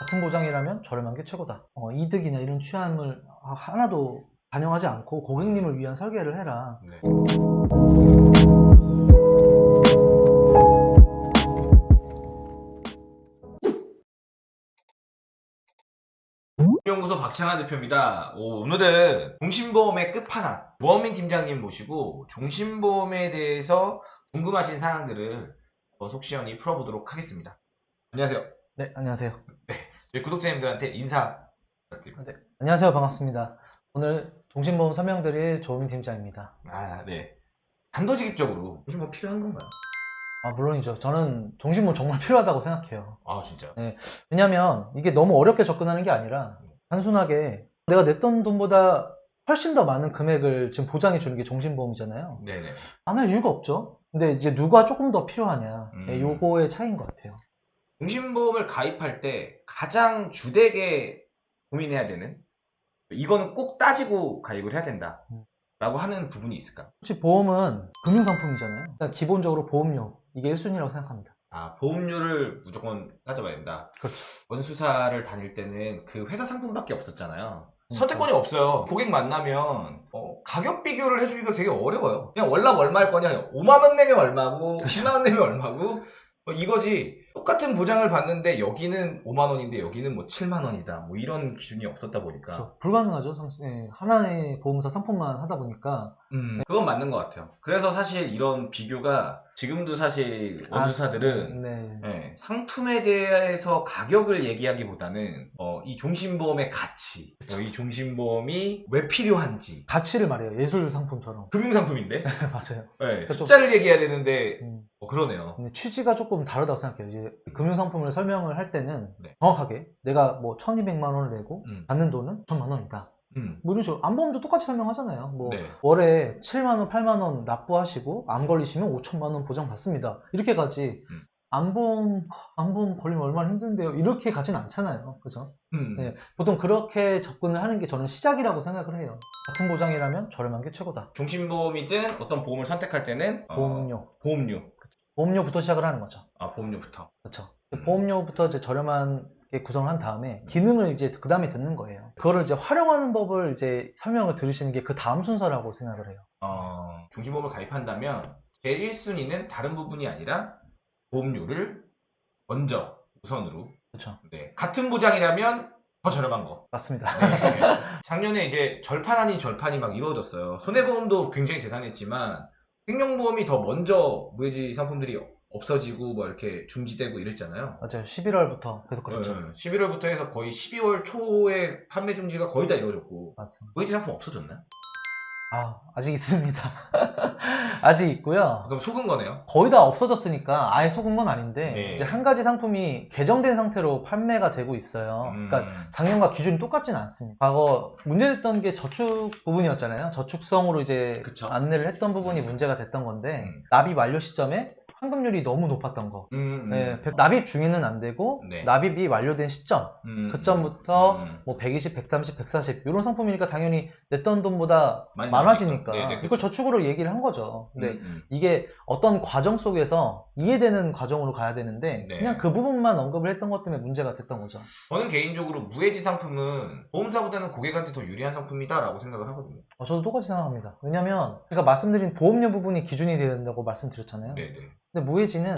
같은 보장이라면 저렴한 게 최고다. 어, 이득이나 이런 취함을 하나도 반영하지 않고 고객님을 위한 설계를 해라. 네. 연구소 박창환 대표입니다. 오, 오늘은 종신보험의 끝판왕 무원민 팀장님 모시고 종신보험에 대해서 궁금하신 사항들을 한번 속 시원히 풀어보도록 하겠습니다. 안녕하세요. 네, 안녕하세요. 저희 구독자님들한테 인사 부탁드립니다. 네, 안녕하세요. 반갑습니다. 오늘 종신보험 설명드릴 조민 팀장입니다. 아, 네. 단도직입적으로 종신보험 필요한 건가요? 아, 물론이죠. 저는 종신보험 정말 필요하다고 생각해요. 아, 진짜요? 왜냐면 이게 너무 어렵게 접근하는 게 아니라 단순하게 내가 냈던 돈보다 훨씬 더 많은 금액을 지금 보장해 주는 게 종신보험이잖아요. 네네. 안 할 이유가 없죠. 근데 이제 누가 조금 더 필요하냐. 음. 네, 요거의 차이인 것 같아요. 종신보험을 가입할 때 가장 주되게 고민해야 되는 이거는 꼭 따지고 가입을 해야 된다 음. 라고 하는 부분이 있을까? 혹시 보험은 금융상품이잖아요. 일단 기본적으로 보험료. 이게 1순위라고 생각합니다. 아 보험료를 무조건 따져봐야 된다 그렇죠. 원수사를 다닐 때는 그 회사 상품밖에 없었잖아요 음, 선택권이 없어요 고객 만나면 어, 가격 비교를 해주기가 되게 어려워요 그냥 월납 얼마일 거냐 5만 원 내면 얼마고 그렇죠. 10만 원 내면 얼마고 뭐 이거지 똑같은 보장을 받는데 여기는 5만 원인데 여기는 뭐 7만 원이다 뭐 이런 기준이 없었다 보니까 그렇죠. 불가능하죠. 상- 예, 하나의 보험사 상품만 하다 보니까 음, 그건 맞는 것 같아요. 그래서 사실 이런 비교가 지금도 사실 원수사들은 네. 예, 상품에 대해서 가격을 얘기하기보다는 어, 이 종신보험의 가치, 어, 이 종신보험이 왜 필요한지 가치를 말해요. 예술 상품처럼. 금융 상품인데 맞아요. 예, 좀- 숫자를 얘기해야 되는데 음, 어, 그러네요. 취지가 조금 다르다고 생각해요. 이제 금융 상품을 설명을 할 때는 네. 정확하게 내가 뭐 1200만 원을 내고 음, 받는 돈은 1000만 원이다. 음, 뭐 이런 식으로 암보험도 똑같이 설명하잖아요. 뭐 네. 월에 7만 원, 8만 원 납부하시고 암 걸리시면 5천만 원 보장 받습니다. 이렇게 가지. 음. 암보험 암보험 걸리면 얼마나 힘든데요. 이렇게 가진 않잖아요. 그죠? 음, 네. 보통 그렇게 접근을 하는 게 저는 시작이라고 생각을 해요. 같은 보장이라면 저렴한 게 최고다. 종신보험이든 어떤 보험을 선택할 때는 어, 보험료. 보험료, 보험료부터 시작을 하는 거죠. 아 보험료부터. 그렇죠. 음. 보험료부터 이제 저렴하게 구성을 한 다음에 기능을 이제 그 다음에 듣는 거예요. 그거를 이제 활용하는 법을 이제 설명을 들으시는 게 그 다음 순서라고 생각을 해요. 어, 종신보험을 가입한다면 제일 1순위는 다른 부분이 아니라 보험료를 먼저 우선으로 그렇죠. 네, 같은 보장이라면 더 저렴한 거. 맞습니다. 네. 작년에 이제 절판 아닌 절판이 막 이루어졌어요. 손해보험도 굉장히 대단했지만 생명보험이 더 먼저 무해지 상품들이 없어지고 뭐 이렇게 중지되고 이랬잖아요. 맞아요. 11월부터 계속 그랬죠. 11월부터 해서 거의 12월 초에 판매 중지가 거의 다 이루어졌고 맞습니다. 무해지 상품 없어졌나요? 아, 아직 있습니다. 아직 있고요. 그럼 속은 거네요. 거의 다 없어졌으니까 아예 속은 건 아닌데 네. 이제 한 가지 상품이 개정된 상태로 판매가 되고 있어요. 음, 그러니까 작년과 기준이 똑같지는 않습니다. 과거 문제됐던 게 저축 부분이었잖아요. 저축성으로 이제 그쵸. 안내를 했던 부분이 문제가 됐던 건데 음. 납입 완료 시점에 환급률이 너무 높았던 거. 음, 음. 네, 백- 납입 중에는 안 되고 네. 납입이 완료된 시점 음, 그점부터 음. 뭐 120, 130, 140 이런 상품이니까 당연히 냈던 돈보다 많아지니까. 네, 네, 이걸 저축으로 얘기를 한 거죠. 근데 음, 음. 이게 어떤 과정 속에서 이해되는 과정으로 가야 되는데 네. 그냥 그 부분만 언급을 했던 것 때문에 문제가 됐던 거죠. 저는 개인적으로 무해지 상품은 보험사보다는 고객한테 더 유리한 상품이다라고 생각을 하거든요. 어, 저도 똑같이 생각합니다. 왜냐면 제가 말씀드린 보험료 부분이 기준이 되야 된다고 말씀드렸잖아요. 네네. 근데 무해지는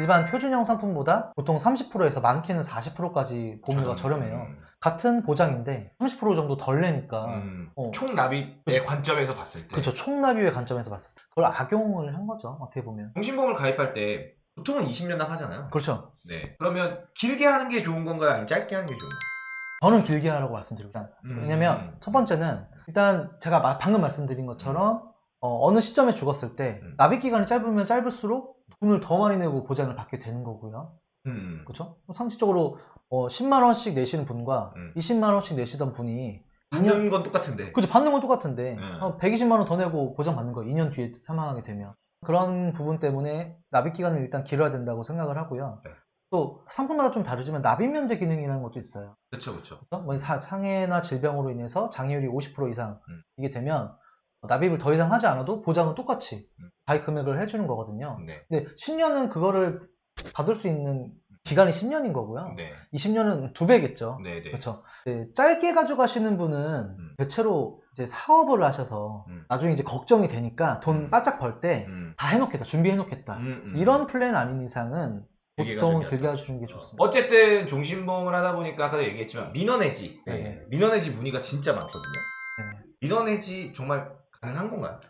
일반 표준형 상품보다 보통 30%에서 많게는 40%까지 보험료가 저렴해요. 같은 보장인데 30% 정도 덜 내니까 음, 어. 총 납입의 관점에서 봤을 때 그렇죠. 총납입의 관점에서 봤을 때 그걸 악용을 한 거죠. 어떻게 보면. 종신보험을 가입할 때 보통은 20년 납 하잖아요. 그렇죠. 네. 그러면 길게 하는 게 좋은 건가요? 아니면 짧게 하는 게 좋은 건가요? 저는 길게 하라고 말씀드립니다. 음. 왜냐면 첫 번째는 일단 제가 마- 방금 말씀드린 것처럼 어, 느 시점에 죽었을 때 음. 납입 기간이 짧으면 짧을수록 돈을 더 많이 내고 보장을 받게 되는 거고요. 음. 그렇죠? 상식적으로 어, 10만 원씩 내시는 분과 음. 20만 원씩 내시던 분이 받는 건 똑같은데. 그죠 받는 건 똑같은데 네. 어, 120만 원 더 내고 보장 받는 거 2년 뒤에 사망하게 되면 그런 부분 때문에 납입 기간을 일단 길어야 된다고 생각을 하고요. 네. 또 상품마다 좀 다르지만 납입 면제 기능이라는 것도 있어요. 그렇죠, 그렇죠. 뭐 사- 상해나 질병으로 인해서 장애율이 50% 이상 음. 이게 되면 납입을 더 이상 하지 않아도 보장은 똑같이 음. 가입 금액을 해주는 거거든요. 네. 근데 10년은 그거를 받을 수 있는 기간이 10년인 거고요. 네. 20년은 두 배겠죠. 네, 네. 그렇죠. 짧게 가져가시는 분은 음. 대체로 이제 사업을 하셔서 음. 나중에 이제 걱정이 되니까 돈 음. 바짝 벌 때다 음. 해놓겠다, 준비해놓겠다. 음, 음. 이런 플랜 아닌 이상은 보통 가주는 게 좋습니다. 어쨌든 종신보험을 하다 보니까 아까도 얘기했지만 민원해지. 네. 네. 민원해지 문의가 진짜 많거든요. 네. 민원해지 정말 가능한 건가요?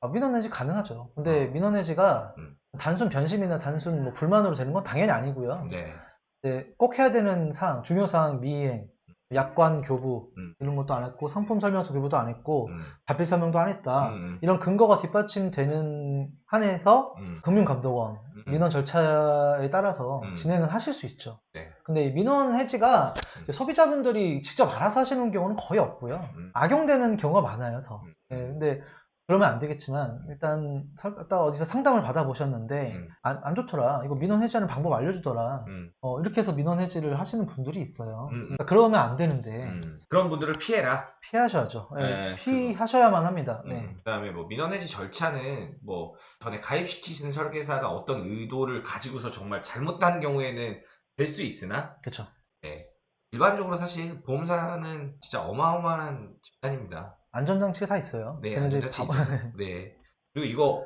아, 민원해지 가능하죠. 근데 민원해지가 음. 단순 변심이나 단순 뭐 불만으로 되는 건 당연히 아니고요. 네. 이제 꼭 해야 되는 사항, 중요 사항 미이행, 약관 교부 음. 이런 것도 안 했고 상품 설명서 교부도 안 했고 음. 자필 설명도 안 했다. 음, 이런 근거가 뒷받침되는 한에서 음. 금융감독원 음. 민원 절차에 따라서 음. 진행을 하실 수 있죠. 네. 근데 이 민원 해지가 음. 소비자분들이 직접 알아서 하시는 경우는 거의 없고요. 음. 악용되는 경우가 많아요, 더. 음. 예, 근데 그러면 안 되겠지만 일단 설- 딱 어디서 상담을 받아보셨는데 음. 안, 안 좋더라. 이거 민원 해지하는 방법 알려주더라. 음. 어, 이렇게 해서 민원 해지를 하시는 분들이 있어요. 음, 음. 그러니까 그러면 안 되는데 음. 그런 분들을 피해라. 피하셔야죠. 예, 네, 피하셔야만 합니다. 네. 음, 그다음에 뭐 민원 해지 절차는 뭐 전에 가입시키신 설계사가 어떤 의도를 가지고서 정말 잘못한 경우에는 될 수 있으나 그렇죠. 네. 일반적으로 사실 보험사는 진짜 어마어마한 집단입니다. 안전장치가 다 있어요. 네, 다- 있어서. 네. 그리고 이거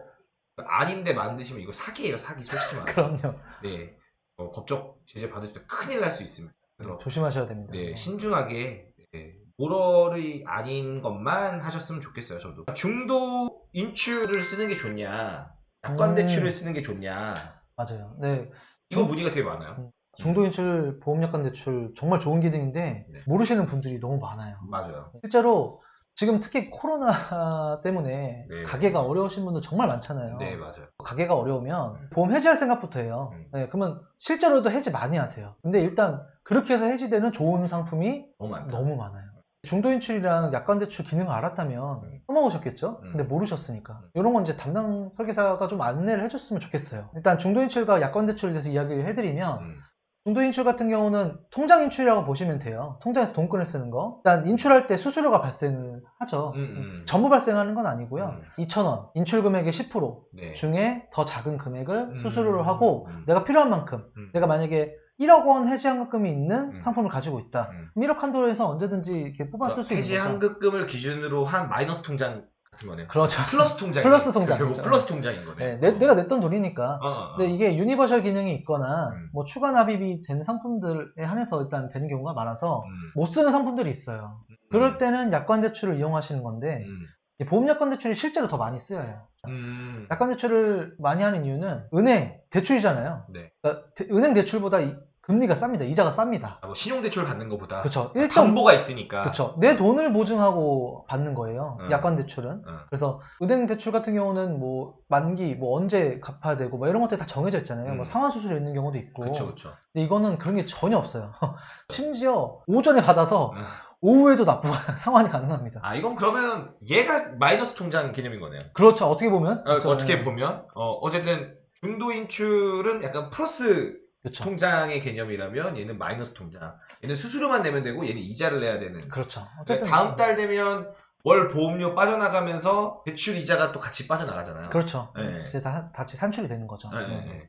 아닌데 만드시면 이거 사기예요, 사기 솔직히 말해. 그럼요. 네. 어, 법적 제재 받으실 때 큰일 날 수 있습니다. 그래서 조심하셔야 됩니다. 네, 신중하게 네, 모럴이 아닌 것만 하셨으면 좋겠어요, 저도. 중도 인출을 쓰는 게 좋냐, 약관 음. 대출을 쓰는 게 좋냐, 맞아요. 네. 이거 문의가 되게 많아요. 음. 중도인출 보험약관 대출 정말 좋은 기능인데 네. 모르시는 분들이 너무 많아요. 맞아요. 실제로 지금 특히 코로나 때문에 네. 가게가 어려우신 분들 정말 많잖아요. 네, 맞아요. 가게가 어려우면 보험 해지할 생각부터 해요. 음. 네, 그러면 실제로도 해지 많이 하세요. 근데 일단 그렇게 해서 해지되는 좋은 상품이 너무. 너무 많아요. 중도인출이랑 약관대출 기능을 알았다면 음. 써먹으셨겠죠? 음. 근데 모르셨으니까. 음. 이런 건 이제 담당 설계사가 좀 안내를 해줬으면 좋겠어요. 일단 중도인출과 약관대출에 대해서 이야기를 해드리면 음, 중도 인출 같은 경우는 통장 인출이라고 보시면 돼요. 통장에서 돈 꺼내 쓰는 거. 일단 인출할 때 수수료가 발생을 하죠. 음, 음. 전부 발생하는 건 아니고요. 음. 2,000원, 인출 금액의 10% 네. 중에 더 작은 금액을 음. 수수료로 하고 음. 내가 필요한 만큼 음. 내가 만약에 1억 원 해지 환급금이 있는 음. 상품을 가지고 있다. 음. 그럼 1억 한도로 해서 언제든지 이렇게 뽑아 쓸 수 있는 해지. 환급금을 기준으로 한 마이너스 통장 같은 거네요. 그렇죠. 플러스 통장. 플러스 통장, 결국 그렇죠. 플러스 통장인 거네. 네, 내, 내가 냈던 돈이니까. 어, 어, 어. 근데 이게 universal 기능이 있거나 음. 뭐 추가 납입이 된 상품들에 한해서 일단 되는 경우가 많아서 음. 못 쓰는 상품들이 있어요. 그럴 때는 약관 대출을 이용하시는 건데 음. 이 보험 약관 대출이 실제로 더 많이 쓰여요. 음. 약관 대출을 많이 하는 이유는 은행 대출이잖아요. 네. 그러니까 대- 은행 대출보다 이- 금리가 쌉니다. 이자가 쌉니다. 아, 뭐 신용대출 받는 것보다 그렇죠. 담보가 있으니까. 그렇죠. 내 돈을 보증하고 받는 거예요. 음. 약관 대출은. 어. 그래서 은행 대출 같은 경우는 뭐 만기 뭐 언제 갚아야 되고 뭐 이런 것들이 다 정해져 있잖아요. 음. 뭐 상환 수수료 있는 경우도 있고. 그렇죠, 그렇죠. 근데 이거는 그런 게 전혀 없어요. 심지어 오전에 받아서 음. 오후에도 납부가 상환이 가능합니다. 아 이건 그러면 얘가 마이너스 통장 개념인 거네요. 그렇죠. 어떻게 보면. 어, 그렇죠. 어떻게 네. 보면 어, 어쨌든 중도 인출은 약간 플러스 그렇죠. 통장의 개념이라면 얘는 마이너스 통장. 얘는 수수료만 내면 되고 얘는 이자를 내야 되는. 그렇죠. 그러니까 어쨌든 다음 달 되면 월 보험료 빠져나가면서 대출 이자가 또 같이 빠져나가잖아요. 그렇죠. 네. 이제 다 같이 산출이 되는 거죠. 네, 네. 네.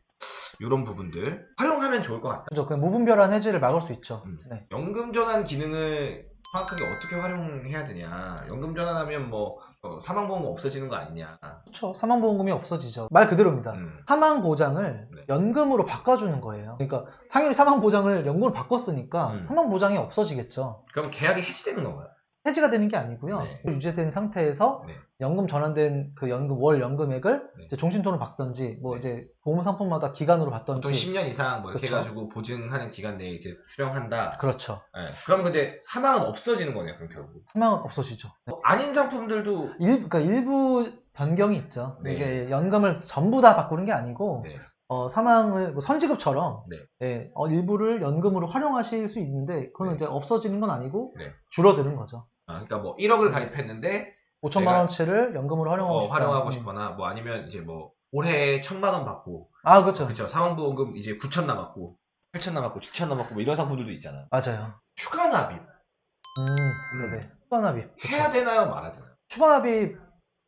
이런 부분들 활용하면 좋을 것 같다. 그렇죠. 그냥 무분별한 해지를 막을 수 있죠. 음. 네. 연금 전환 기능을 정확하게 어떻게 활용해야 되냐. 연금 전환하면 뭐 어, 사망보험 없어지는 거 아니냐. 그렇죠. 사망보험금이 없어지죠. 말 그대로입니다. 음. 사망 보장을 네. 연금으로 바꿔주는 거예요. 그러니까 당연히 사망 보장을 연금으로 바꿨으니까 음. 사망 보장이 없어지겠죠. 그럼 계약이 해지되는 건가요? 해지가 되는 게 아니고요. 네. 유지된 상태에서 네. 연금 전환된 그 연금 월 연금액을 네. 이제 종신돈을 받던지 뭐 네. 이제 보험 상품마다 기간으로 받던지 보통 10년 이상 뭐 이렇게 그쵸. 해가지고 보증하는 기간 내에 이렇게 수령한다. 그렇죠. 네. 그럼 근데 사망은 없어지는 거네요. 그럼 결국. 사망은 없어지죠. 네. 뭐 아닌 상품들도 일, 그러니까 일부 변경이 있죠. 네. 이게 연금을 전부 다 바꾸는 게 아니고 네. 어, 사망을 뭐 선지급처럼 네. 네, 어, 일부를 연금으로 활용하실 수 있는데 그건 네. 이제 없어지는 건 아니고 네. 줄어드는 거죠. 아, 그러니까 뭐 1억을 가입했는데 5천만 내가- 원치를 연금으로 활용하고 어, 싶다. 활용하고 음. 싶거나 뭐 아니면 이제 뭐 올해 천만 원 받고 아 그렇죠. 그렇죠. 사망보험금 이제 9천 남았고 8천 남았고 6천 남았고 뭐 이런 상품들도 있잖아요. 맞아요. 추가 납입 음, 네네. 추가 납입. 그쵸. 해야 되나요, 말아야 되나요? 추가 납입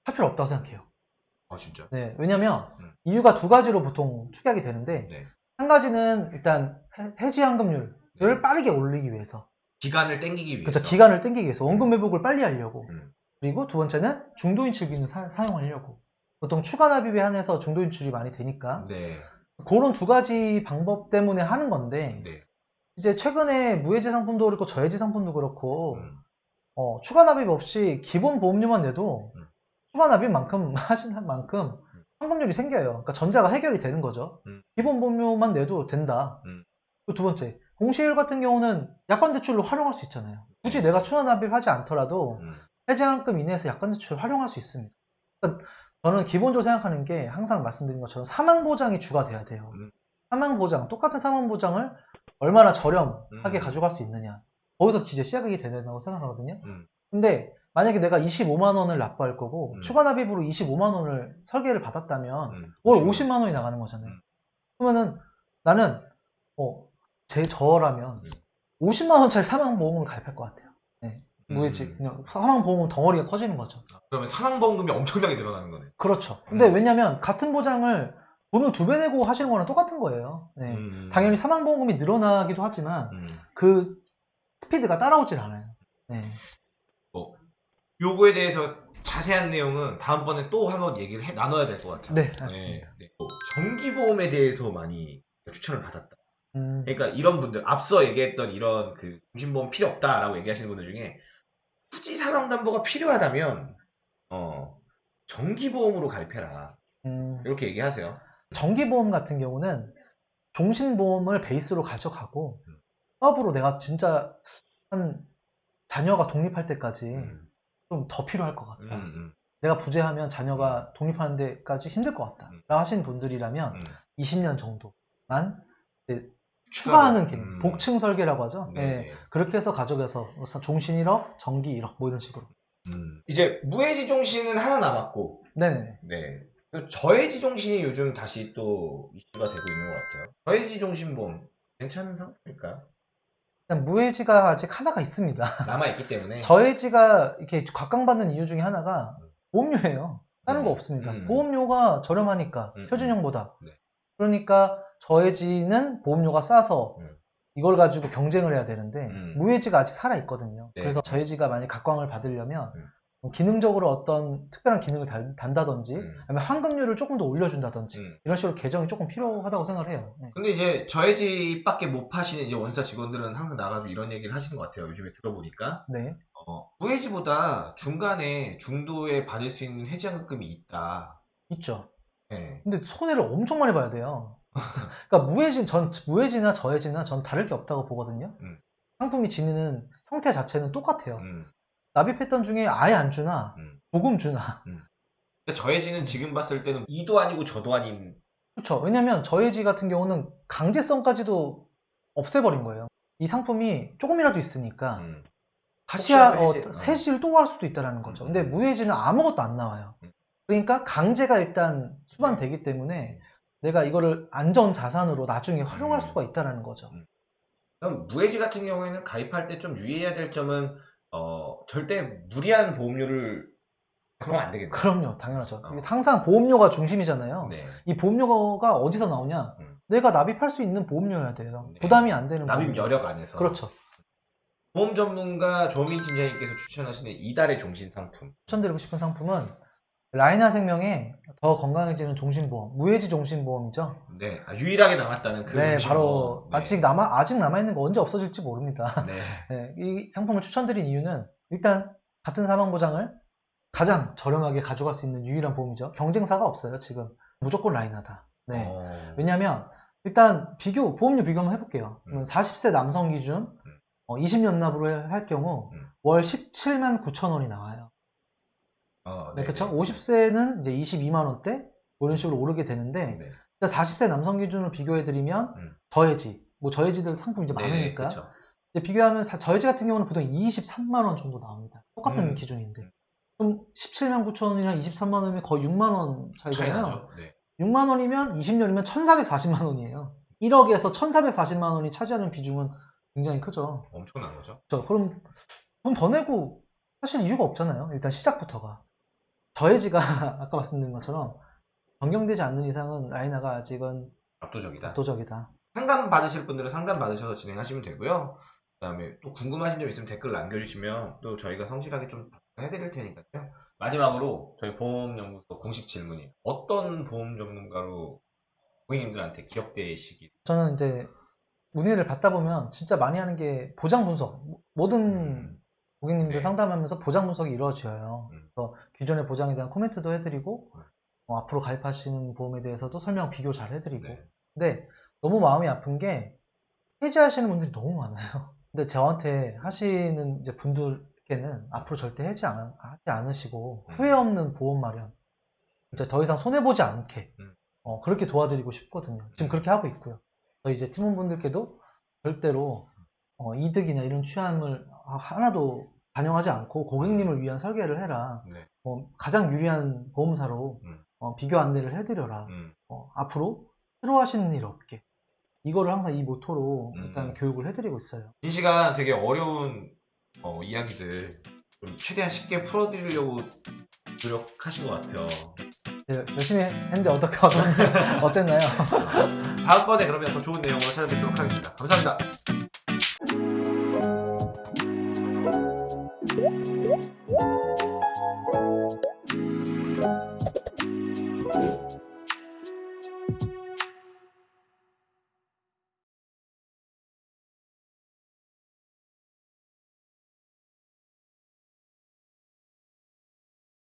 할 필요 없다고 생각해요. 아 진짜. 네, 왜냐면 음. 이유가 두 가지로 보통 축약이 되는데 네. 한 가지는 일단 해- 해지 환급률을 빠르게 올리기 위해서 기간을 땡기기 위해서. 그렇죠 기간을 땡기기 위해서 원금 회복을 빨리 하려고 음. 그리고 두 번째는 중도인출 기능을 사, 사용하려고 보통 추가 납입에 한해서 중도인출이 많이 되니까 네. 그런 두 가지 방법 때문에 하는 건데 네. 이제 최근에 무해지 상품도 그렇고 저해지 상품도 그렇고 음. 어, 추가 납입 없이 기본 보험료만 내도 음. 추가 납입만큼 하신 만큼 환급률이 생겨요. 그러니까 전자가 해결이 되는 거죠. 음. 기본 보험료만 내도 된다. 음. 그리고 두 번째 공시일 같은 경우는 약관 대출로 활용할 수 있잖아요. 굳이 내가 추가 납입하지 않더라도 음. 해제한금 이내에서 약관 대출을 활용할 수 있습니다. 그러니까 저는 기본적으로 생각하는 게 항상 말씀드린 것처럼 사망 보장이 주가 돼야 돼요. 음. 사망 보장, 똑같은 사망 보장을 얼마나 저렴하게 음. 가져갈 수 있느냐. 거기서 이제 시작이 된다고 생각하거든요. 음. 근데 만약에 내가 25만 원을 납부할 거고 음. 추가 납입으로 25만 원을 설계를 받았다면 음. 월 50만 원이 나가는 거잖아요. 음. 그러면은 나는 어, 제 저라면 음. 50만 원짜리 사망보험을 가입할 것 같아요. 네. 무해지 음. 그냥 사망보험 덩어리가 커지는 거죠. 그러면 사망보험금이 엄청나게 늘어나는 거네. 그렇죠. 근데 음. 왜냐면 같은 보장을 돈을 두 배 내고 하시는 거랑 똑같은 거예요. 네. 음. 당연히 사망보험금이 늘어나기도 하지만 음. 그 스피드가 따라오질 않아요. 네. 요거에 대해서 자세한 내용은 다음번에 또 한번 얘기를 해, 나눠야 될 것 같아요. 네, 알겠습니다. 네. 또 정기보험에 대해서 많이 추천을 받았다. 음, 그러니까 이런 분들 앞서 얘기했던 이런 그 중심보험 필요 없다라고 얘기하시는 분들 중에 굳이 사망담보가 필요하다면 어 정기보험으로 가입해라 음. 이렇게 얘기하세요. 정기보험 같은 경우는 종신보험을 베이스로 가져가고 음. 서브로 내가 진짜 한 자녀가 독립할 때까지 음, 좀더 필요할 것 같다. 음, 음, 내가 부재하면 자녀가 독립하는 데까지 힘들 것 같다. 음. 라고 하시는 분들이라면 음. 20년 정도만 추가하는 기능, 음. 복층 설계라고 하죠. 네, 예, 네. 그렇게 해서 가져가서 종신 1억, 정기 1억 뭐 이런 식으로. 음. 이제 무해지 종신은 하나 남았고 네네. 네. 그 저해지 종신이 요즘 다시 또 이슈가 되고 있는 것 같아요. 저해지 종신보험 괜찮은 상품일까요? 일단 무해지가 아직 하나가 있습니다. 남아 있기 때문에 저해지가 이렇게 각광받는 이유 중에 하나가 보험료예요. 다른 음. 거 없습니다. 음. 보험료가 저렴하니까 음, 표준형보다. 네. 그러니까 저해지는 보험료가 싸서 음. 이걸 가지고 경쟁을 해야 되는데 음. 무해지가 아직 살아 있거든요. 네. 그래서 저해지가 만약 각광을 받으려면 음. 뭐 기능적으로 어떤 특별한 기능을 단, 단다든지 음. 아니면 환급률을 조금 더 올려준다든지 음. 이런 식으로 개정이 조금 필요하다고 생각을 해요. 네. 근데 이제 저해지밖에 못 파시는 이제 원사 직원들은 항상 나가지고 이런 얘기를 하시는 것 같아요. 요즘에 들어보니까 네. 어, 무해지보다 중간에 중도에 받을 수 있는 해지환급금이 있다. 있죠. 네. 근데 손해를 엄청 많이 봐야 돼요. 그러니까 무해진 전 무해지나 저해지나 전 다를 게 없다고 보거든요. 음. 상품이 지니는 형태 자체는 똑같아요. 음. 납입 패턴 중에 아예 안 주나 음. 조금 주나 근데 저해지는 지금 봤을 때는 이도 아니고 저도 아닌 그렇죠. 왜냐면 저해지 같은 경우는 강제성까지도 없애버린 거예요. 이 상품이 조금이라도 있으니까 음. 다시 어, 해지- 어. 또 할 수도 있다는 거죠. 음. 근데 무해지는 아무것도 안 나와요. 음. 그러니까 강제가 일단 수반되기 때문에 내가 이거를 안전 자산으로 나중에 활용할 음. 수가 있다는 거죠. 그럼 무해지 같은 경우에는 가입할 때 좀 유의해야 될 점은 어, 절대 무리한 보험료를 그러면 안 되겠네. 그럼요, 당연하죠. 어. 항상 보험료가 중심이잖아요. 네. 이 보험료가 어디서 나오냐? 음. 내가 납입할 수 있는 보험료여야 돼요. 네. 부담이 안 되는 납입 보험료. 여력 안에서. 그렇죠. 보험 전문가 조민 팀장님께서 추천하시는 이달의 종신 상품. 추천드리고 싶은 상품은 라이나 생명의 더 건강해지는 종신보험, 무해지 종신보험이죠. 네. 아, 유일하게 남았다는 그 네, 종신 바로. 네. 아직 남아 아직 남아 있는 거 언제 없어질지 모릅니다. 네. 네, 이 상품을 추천드린 이유는 일단 같은 사망 보장을 가장 저렴하게 가져갈 수 있는 유일한 보험이죠. 경쟁사가 없어요 지금 무조건 라이나다. 네. 어, 왜냐하면 일단 비교 보험료 비교 한번 해볼게요. 음. 그러면 40세 남성 기준 음. 어, 20년 납으로 할 경우 음. 월 17만 9천 원이 나와요. 어, 네, 네, 그렇죠. 네. 50세는 이제 22만 원대 뭐 이런 식으로 오르게 되는데 네. 일단 40세 남성 기준으로 비교해드리면 음. 저해지 뭐 저해지들 상품 이제 네, 많으니까 그쵸. 비교하면 사- 저해지 같은 경우는 보통 23만 원 정도 나옵니다. 똑같은 음. 기준인데 그럼 17만 9천 원이랑 23만 원이면 거의 6만 원 차이 차이잖아요. 네. 6만 원이면 20년이면 1,440만 원이에요. 1억에서 1,440만 원이 차지하는 비중은 굉장히 크죠. 엄청난 거죠. 저 그럼 돈 더 내고 사실 이유가 없잖아요. 일단 시작부터가 저해지가 아까 말씀드린 것처럼 변경되지 않는 이상은 라이나가 아직은 압도적이다. 압도적이다. 상담 받으실 분들은 상담 받으셔서 진행하시면 되고요. 그다음에 또 궁금하신 점 있으면 댓글 남겨주시면 또 저희가 성실하게 좀 해드릴 테니까요. 마지막으로 저희 보험연구소 공식 질문이에요. 어떤 보험 전문가로 고객님들한테 기억되시길 저는 이제 문의를 받다 보면 진짜 많이 하는 게 보장 분석. 모든 음, 고객님들 네. 상담하면서 보장 분석이 이루어져요. 음. 그래서 기존의 보장에 대한 코멘트도 해드리고 네. 어, 앞으로 가입하시는 보험에 대해서도 설명 비교 잘 해드리고 네. 근데 너무 마음이 아픈 게 해지하시는 분들이 너무 많아요. 근데 저한테 하시는 이제 분들께는 앞으로 절대 해지 안, 하지 않으시고 음. 후회 없는 보험 마련 이제 더 이상 손해 보지 않게 음. 어, 그렇게 도와드리고 싶거든요. 지금 그렇게 하고 있고요. 저희 이제 팀원분들께도 절대로 어, 이득이나 이런 취함을 하나도 반영하지 않고 고객님을 위한 설계를 해라. 네. 어, 가장 유리한 보험사로 음. 어, 비교 안내를 해드려라. 음, 어, 앞으로 싫어하시는 일 없게. 이거를 항상 이 모토로 음. 일단 교육을 해드리고 있어요. 이 시간 되게 어려운 어, 이야기들 좀 최대한 쉽게 풀어드리려고 노력하신 것 같아요. 네, 열심히 했는데 어떻게 어땠나요? 다음번에 그러면 더 좋은 내용으로 찾아뵙도록 하겠습니다. 감사합니다.